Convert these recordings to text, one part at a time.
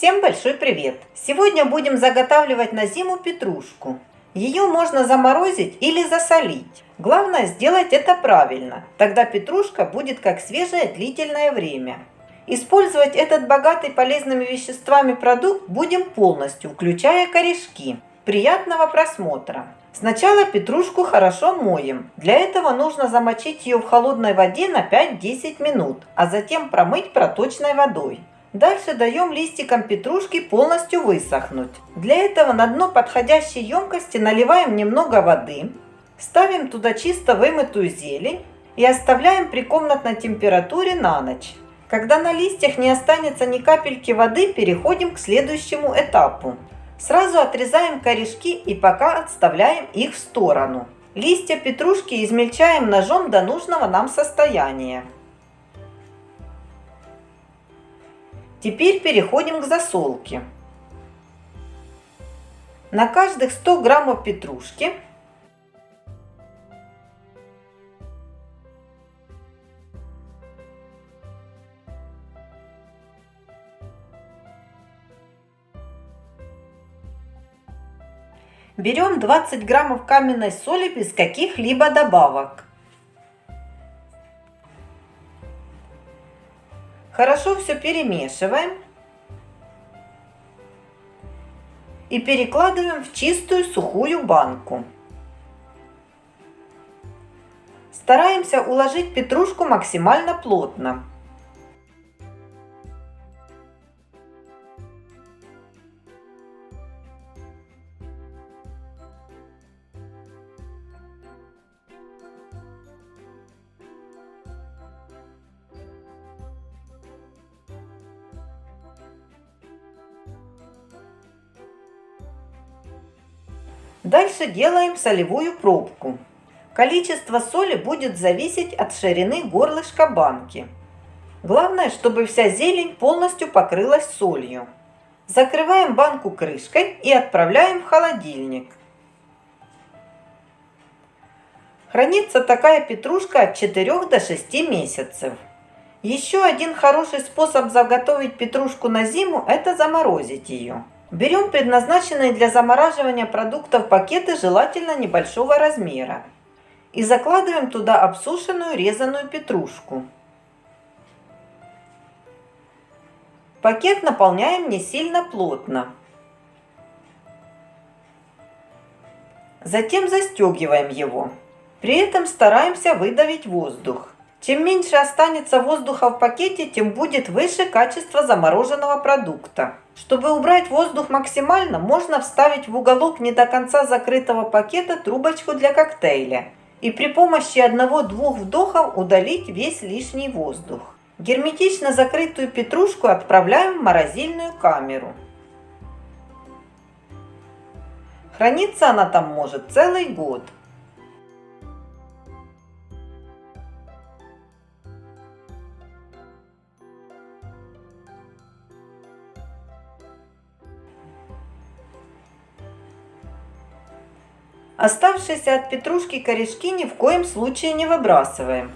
Всем большой привет! Сегодня будем заготавливать на зиму петрушку. Ее можно заморозить или засолить. Главное сделать это правильно, тогда петрушка будет как свежая длительное время. Использовать этот богатый полезными веществами продукт будем полностью, включая корешки. Приятного просмотра! Сначала петрушку хорошо моем. Для этого нужно замочить ее в холодной воде на 5-10 минут, а затем промыть проточной водой. Дальше даем листикам петрушки полностью высохнуть. Для этого на дно подходящей емкости наливаем немного воды, ставим туда чисто вымытую зелень и оставляем при комнатной температуре на ночь. Когда на листьях не останется ни капельки воды, переходим к следующему этапу. Сразу отрезаем корешки и пока отставляем их в сторону. Листья петрушки измельчаем ножом до нужного нам состояния. Теперь переходим к засолке. На каждых 100 граммов петрушки берем 20 граммов каменной соли без каких-либо добавок. Хорошо все перемешиваем. И перекладываем в чистую сухую банку. Стараемся уложить петрушку максимально плотно. Дальше делаем солевую пробку. Количество соли будет зависеть от ширины горлышка банки. Главное, чтобы вся зелень полностью покрылась солью. Закрываем банку крышкой и отправляем в холодильник. Хранится такая петрушка от 4 до 6 месяцев. Еще один хороший способ заготовить петрушку на зиму – это заморозить ее. Берем предназначенные для замораживания продуктов пакеты, желательно небольшого размера. И закладываем туда обсушенную резаную петрушку. Пакет наполняем не сильно плотно. Затем застегиваем его. При этом стараемся выдавить воздух. Чем меньше останется воздуха в пакете, тем будет выше качество замороженного продукта. Чтобы убрать воздух максимально, можно вставить в уголок не до конца закрытого пакета трубочку для коктейля и при помощи одного-двух вдохов удалить весь лишний воздух. Герметично закрытую петрушку отправляем в морозильную камеру. Храниться она там может целый год. Оставшиеся от петрушки корешки ни в коем случае не выбрасываем.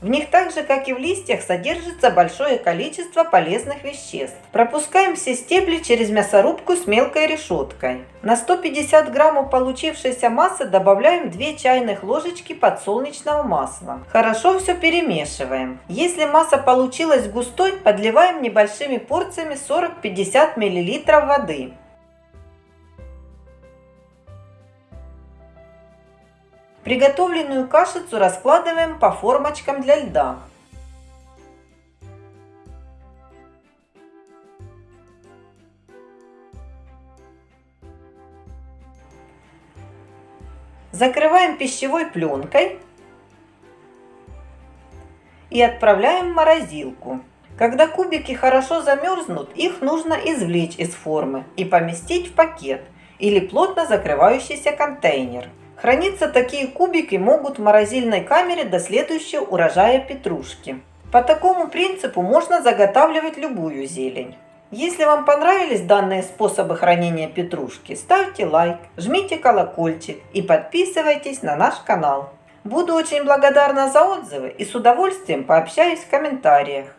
В них так же, как и в листьях, содержится большое количество полезных веществ. Пропускаем все стебли через мясорубку с мелкой решеткой. На 150 граммов получившейся массы добавляем 2 чайных ложечки подсолнечного масла. Хорошо все перемешиваем. Если масса получилась густой, подливаем небольшими порциями 40-50 мл воды. Приготовленную кашицу раскладываем по формочкам для льда. Закрываем пищевой пленкой и отправляем в морозилку. Когда кубики хорошо замерзнут, их нужно извлечь из формы и поместить в пакет или плотно закрывающийся контейнер. Храниться такие кубики могут в морозильной камере до следующего урожая петрушки. По такому принципу можно заготавливать любую зелень. Если вам понравились данные способы хранения петрушки, ставьте лайк, жмите колокольчик и подписывайтесь на наш канал. Буду очень благодарна за отзывы и с удовольствием пообщаюсь в комментариях.